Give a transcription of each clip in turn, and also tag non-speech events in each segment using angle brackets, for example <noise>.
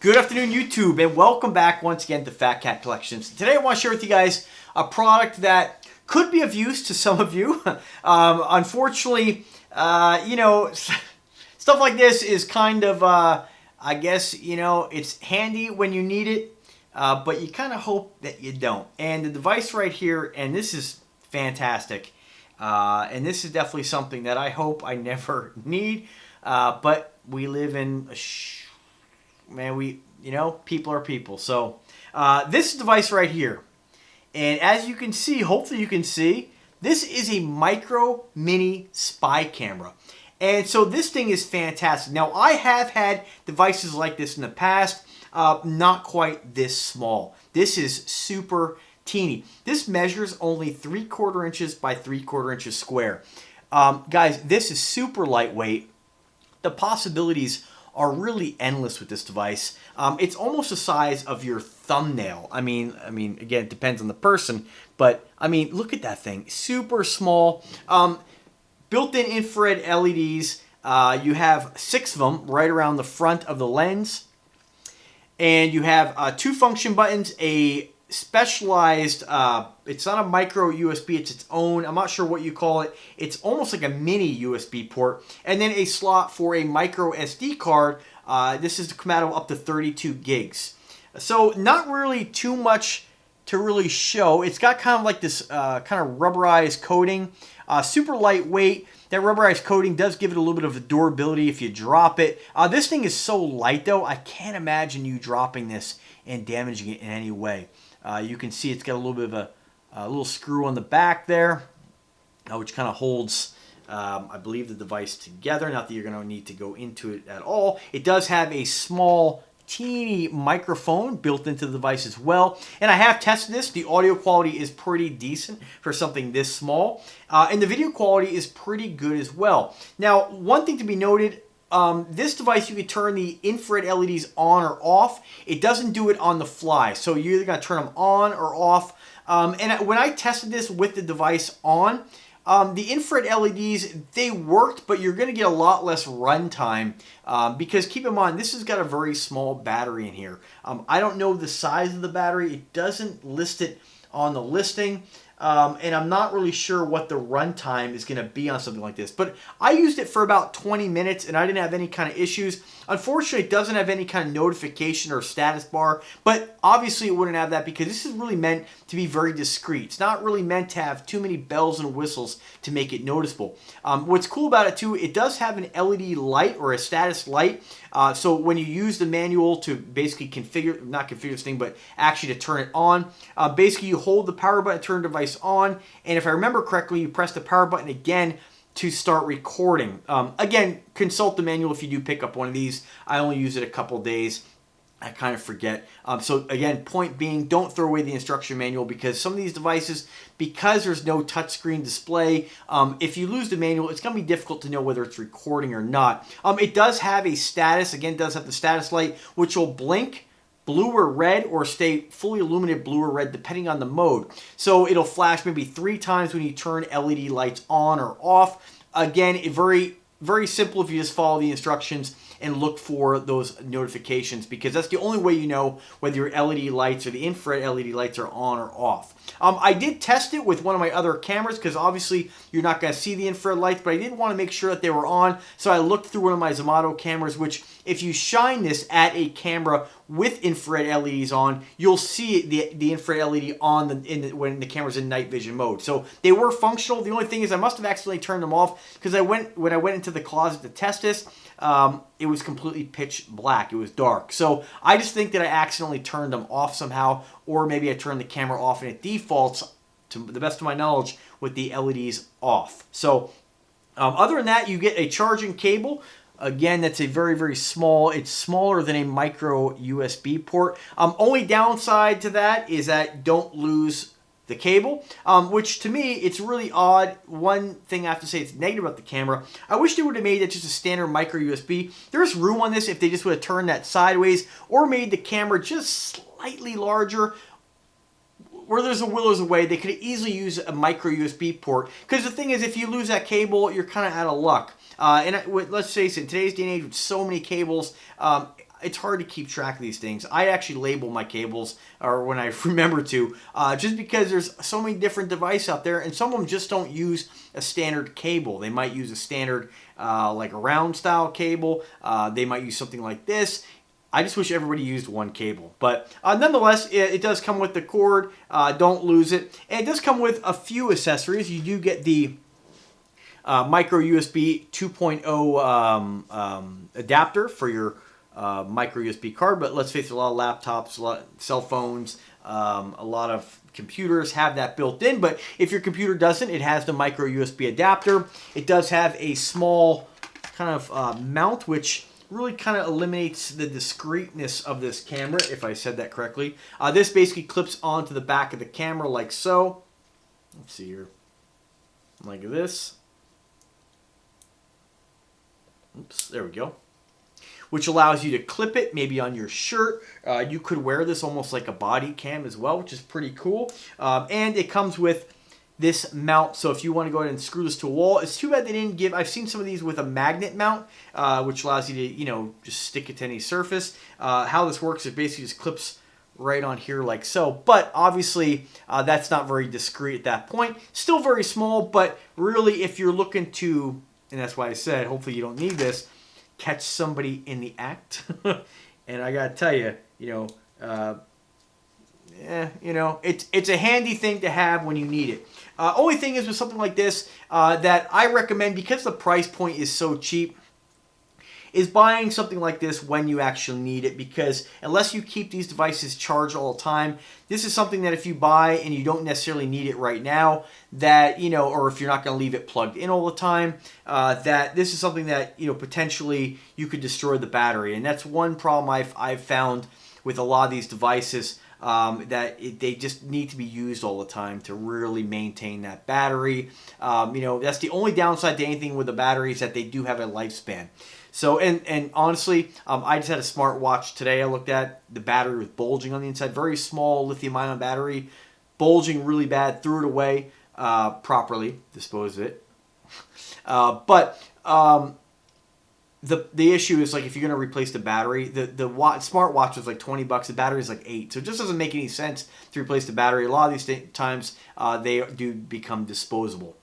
Good afternoon, YouTube, and welcome back once again to Fat Cat Collections. Today I want to share with you guys a product that could be of use to some of you. <laughs> Um, unfortunately, uh, you know, <laughs> stuff like this is kind of, uh, I guess, you know, it's handy when you need it, uh, but you kind of hope that you don't. And the device right here, and this is fantastic, uh, and this is definitely something that I hope I <laughs> never need, uh, but we live in a man, we, you know, people are people. So uh, this device right here, and as you can see, hopefully you can see, this is a micro mini spy camera. And so this thing is fantastic. Now I have had devices like this in the past, uh, not quite this small. This is super teeny. This measures only three quarter inches by three quarter inches square. Um, guys, this is super lightweight. The possibilities are really endless with this device. Um, it's almost the size of your thumbnail. I mean, I mean, again, it depends on the person, but I mean, look at that thing, super small. Um, built-in infrared LEDs. Uh, you have six of them right around the front of the lens, and you have uh, two function buttons, a specialized, uh, it's not a micro USB, it's its own, I'm not sure what you call it. It's almost like a mini USB port. And then a slot for a micro SD card. Uh, this is compatible up to 32 gigs. So not really too much to really show. It's got kind of like this uh, kind of rubberized coating. Uh, super lightweight. That rubberized coating does give it a little bit of durability if you drop it. Uh, this thing is so light though, I can't imagine you dropping this and damaging it in any way. Uh, you can see it's got a little bit of a, a little screw on the back there, uh, which kind of holds, um, I believe, the device together. Not that you're going to need to go into it at all. It does have a small teeny microphone built into the device as well. And I have tested this. The audio quality is pretty decent for something this small. Uh, and the video quality is pretty good as well. Now, one thing to be noted, um, this device, you can turn the infrared LEDs on or off. It doesn't do it on the fly. So you're either to turn them on or off. Um, and when I tested this with the device on, um, the infrared LEDs, they worked, but you're going to get a lot less runtime um, because keep in mind, this has got a very small battery in here. Um, I don't know the size of the battery. It doesn't list it on the listing. Um, and I'm not really sure what the runtime is going to be on something like this. But I used it for about 20 minutes and I didn't have any kind of issues. Unfortunately, it doesn't have any kind of notification or status bar, but obviously it wouldn't have that because this is really meant to be very discreet. It's not really meant to have too many bells and whistles to make it noticeable. Um, what's cool about it too, it does have an LED light or a status light. Uh, so when you use the manual to basically configure, not configure this thing, but actually to turn it on, uh, basically you hold the power button, turn the device on, and if I remember correctly, you press the power button again to start recording. Um, again, consult the manual if you do pick up one of these. I only use it a couple days. I kind of forget. Um, so again, point being, don't throw away the instruction manual because some of these devices, because there's no touchscreen display, um, if you lose the manual, it's going to be difficult to know whether it's recording or not. Um, it does have a status, again, does have the status light, which will blink blue or red or stay fully illuminated blue or red depending on the mode. So it'll flash maybe three times when you turn LED lights on or off. Again, very, very simple if you just follow the instructions and look for those notifications because that's the only way you know whether your LED lights or the infrared LED lights are on or off. Um, I did test it with one of my other cameras because obviously you're not going to see the infrared lights, but I did want to make sure that they were on. So I looked through one of my Zmodo cameras, which if you shine this at a camera with infrared LEDs on, you'll see the, the infrared LED on the, in the, when the camera's in night vision mode. So they were functional. The only thing is I must have accidentally turned them off because I went when I went into the closet to test this, um, it was completely pitch black. It was dark. So I just think that I accidentally turned them off somehow, or maybe I turn the camera off and it defaults, to the best of my knowledge, with the LEDs off. So um, other than that, you get a charging cable. Again, that's a very, very small, it's smaller than a micro USB port. Um, only downside to that is that don't lose the cable, um, which to me, it's really odd. One thing I have to say it's negative about the camera. I wish they would have made it just a standard micro USB. There's room on this if they just would have turned that sideways or made the camera just slightly larger where there's a will there's a way they could easily use a micro USB port because the thing is if you lose that cable you're kind of out of luck uh, and let's face it in today's day and age with so many cables um, it's hard to keep track of these things. I actually label my cables, or when I <laughs> remember to, uh, just because there's so many different devices out there, and some of them just don't use a standard cable. They might use a standard, uh, like a round style cable. Uh, they might use something like this. I just wish everybody used one cable. But uh, nonetheless, it, it, does come with the cord. Uh, don't lose it. And it does come with a few accessories. You do get the uh, micro USB 2.0 um, um, adapter for your uh, micro USB card. But let's face it, a lot of laptops, a lot of cell phones, um, a lot of computers have that built in. But if your computer doesn't, it has the micro USB adapter. It does have a small kind of uh, mount, which really kind of eliminates the discreteness of this camera, if I said that correctly. Uh, this basically clips onto the back of the camera like so. Let's see here. Like this. Oops, there we go. Which allows you to clip it maybe on your shirt. Uh, you could wear this almost like a body cam as well, which is pretty cool. Um, and it comes with this mount. So if you want to go ahead and screw this to a wall, it's too bad they didn't give, I've seen some of these with a magnet mount, uh, which allows you to, you know, just stick it to any surface. Uh, how this works, it basically just clips right on here like so. But obviously, uh, that's not very discreet at that point. Still very small, but really if you're looking to, and that's why I said, hopefully you don't need this, catch somebody in the act. <laughs> and I gotta tell you, you know, uh, you know, it's it's a handy thing to have when you need it. Uh, only thing is with something like this uh, that I recommend because the price point is so cheap is buying something like this when you actually need it because unless you keep these devices charged all the time, this is something that if you buy and you don't necessarily need it right now, that, you know, or if you're not going to leave it plugged in all the time, uh, that this is something that, you know, potentially you could destroy the battery. And that's one problem I've, I've found with a lot of these devices um, that it, they just need to be used all the time to really maintain that battery. Um, you know, that's the only downside to anything with the battery is that they do have a lifespan. So, and, and honestly, um, I just had a smartwatch today I looked at. The battery with bulging on the inside. Very small lithium ion battery, bulging really bad. Threw it away uh, properly, disposed of it. <laughs> Uh, but um, the the issue is like if you're going to replace the battery, the the watch, smartwatch is like 20 bucks. The battery is like eight, so it just doesn't make any sense to replace the battery. A lot of these times uh, they do become disposable.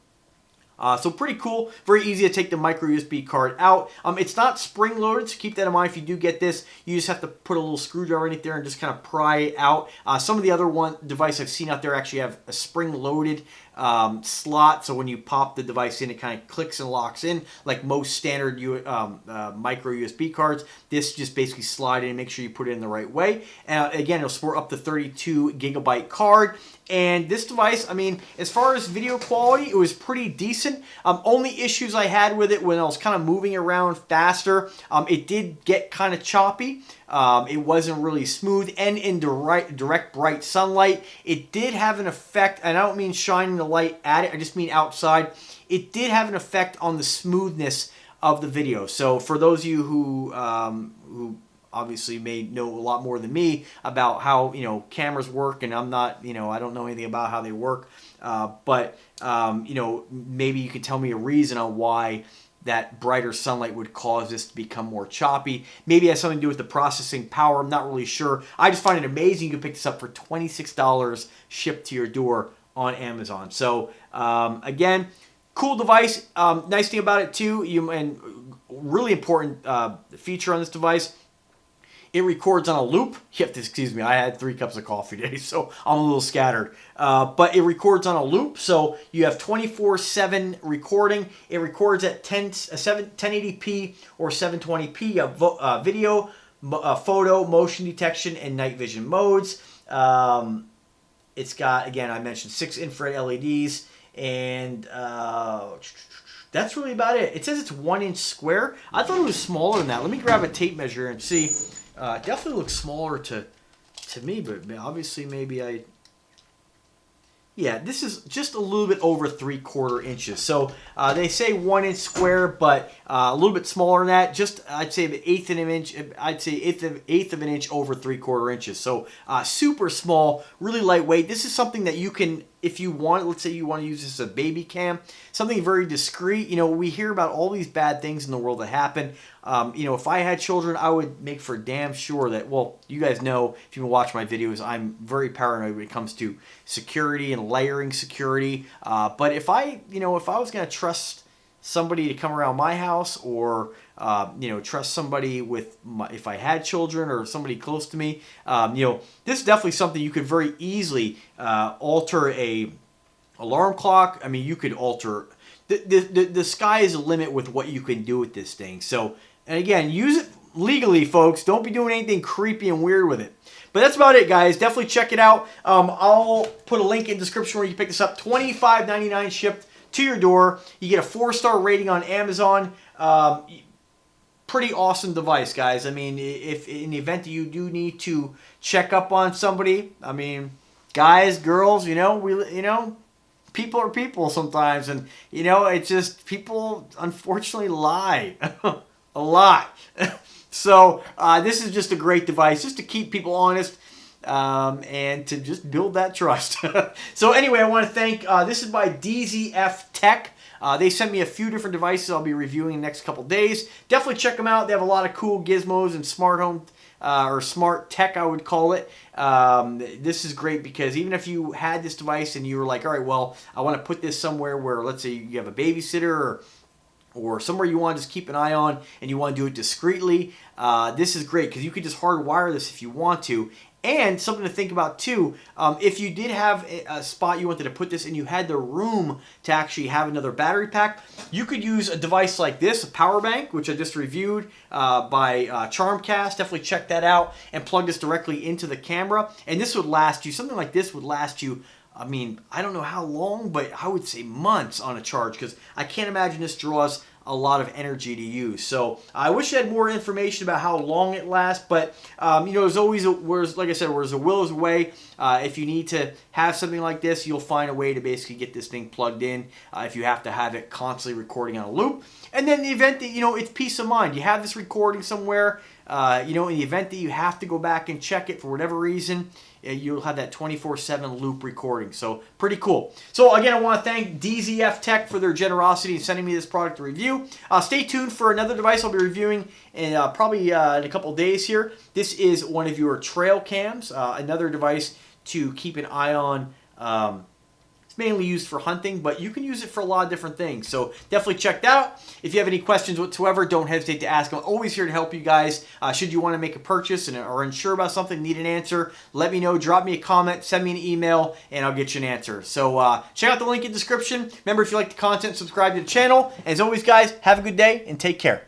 Uh, so pretty cool, very easy to take the micro USB card out. Um, it's not spring loaded, so keep that in mind. If you do get this, you just have to put a little screwdriver in it there and just kind of pry it out. Uh, some of the other one device I've seen out there actually have a spring loaded um, slot, so when you pop the device in, it kind of clicks and locks in, like most standard U um, uh, micro USB cards. This just basically slide in make sure you put it in the right way. Uh, again, it'll support up to 32 gigabyte card. And this device, I mean, as far as video quality, it was pretty decent. Um, only issues I had with it when I was kind of moving around faster, um, it did get kind of choppy. Um, it wasn't really smooth and in direct, direct bright sunlight. It did have an effect, and I don't mean shining the light at it, I just mean outside. It did have an effect on the smoothness of the video. So for those of you who, um, who obviously may know a lot more than me about how you know cameras work and i'm not you know i don't know anything about how they work. Uh, but um, you know maybe you could tell me a reason on why that brighter sunlight would cause this to become more choppy. Maybe it has something to do with the processing power i'm not really sure. I just find it amazing you can pick this up for $26 shipped to your door on amazon. So um, again cool device. Um, nice thing about it too you and really important uh, feature on this device it records on a loop. You have to excuse me. I had three cups of coffee today, <laughs> so I'm a little scattered. Uh, but it records on a loop, so you have 24/7 recording. It records at 10 uh, 7 1080p or 720p of uh, video, uh, photo, motion detection, and night vision modes. Um, it's got again, I mentioned six infrared LEDs, and uh, that's really about it. It says it's one inch square. I thought it was smaller than that. Let me grab a tape measure and see. Uh, definitely looks smaller to to me, but obviously maybe I. Yeah, this is just a little bit over three quarter inches. So uh, they say one inch square, but uh, a little bit smaller than that. Just I'd say the eighth of an inch. I'd say eighth of eighth of an inch over three quarter inches. So uh, super small, really lightweight. This is something that you can if you want, let's say you want to use this as a baby cam, something very discreet. You know, we hear about all these bad things in the world that happen. Um, you know, if I had children, I would make for damn sure that, well, you guys know, if you watch my videos, I'm very paranoid when it comes to security and layering security. Uh, but if I, you know, if I was going to trust somebody to come around my house or uh, you know trust somebody with my, if I had children or somebody close to me um, you know this is definitely something you could very easily uh, alter a alarm clock I mean you could alter the, the, the, the sky is the limit with what you can do with this thing so and again use it legally folks don't be doing anything creepy and weird with it but that's about it, guys. Definitely check it out. Um, I'll put a link in the description where you can pick this up. $25.99 shipped to your door. You get a four-star rating on Amazon. Um, pretty awesome device, guys. I mean, if in the event that you do need to check up on somebody, I mean, guys, girls, you know, we, you know, people are people sometimes, and you know, it's just people unfortunately lie <laughs> a lot. <laughs> so uh, this is just a great device, just to keep people honest um, and to just build that trust. <laughs> so anyway, I want to thank, uh, this is by DZF Tech. Uh, they sent me a few different devices I'll be reviewing in the next couple days. Definitely check them out. They have a lot of cool gizmos and smart home uh, or smart tech, I would call it. Um, this is great because even if you had this device and you were like, all right, well, I want to put this somewhere where, let's say you have a babysitter or or somewhere you want to just keep an eye on and you want to do it discreetly, uh, this is great because you could just hardwire this if you want to and something to think about too, um, if you did have a, spot you wanted to put this and you had the room to actually have another battery pack, you could use a device like this, a power bank, which I just reviewed uh, by uh, Charmast. Definitely check that out and plug this directly into the camera. And this would last you, something like this would last you I mean, I don't know how long, but I would say months on a charge because I can't imagine this draws a lot of energy to use. So I wish I had more information about how long it lasts, but um, you know, there's always, a, whereas, like I said, where's the will is way. Uh, if you need to have something like this, you'll find a way to basically get this thing plugged in uh, if you have to have it constantly recording on a loop. And then the event that, you know, it's peace of mind. You have this recording somewhere, uh, you know, in the event that you have to go back and check it for whatever reason, uh, you'll have that 24-7 loop recording. So pretty cool. So again, I want to thank DZF Tech for their generosity in sending me this product to review. Uh, stay tuned for another device I'll be reviewing in uh, probably uh, in a couple days here. This is one of your trail cams, uh, another device to keep an eye on um, mainly used for hunting, but you can use it for a lot of different things. So definitely check that out. If you have any questions whatsoever, don't hesitate to ask. I'm always here to help you guys. Uh, should you want to make a purchase and are unsure about something, need an answer, let me know. Drop me a comment, send me an email, and I'll get you an answer. So uh, check out the link in the description. Remember, if you like the content, subscribe to the channel. As always, guys, have a good day and take care.